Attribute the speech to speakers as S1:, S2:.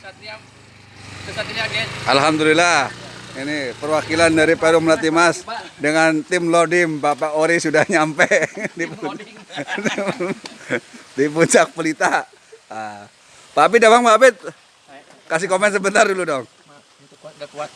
S1: Satria Satria Gen.
S2: Alhamdulillah. Ini perwakilan dari Perum Melati Mas dengan tim Lodim Bapak Ori sudah nyampe di, di puncak Pelita. Ah. Pak Abid, abang Pak Abid, kasih komen sebentar dulu dong.
S1: Kuat, gak kuat.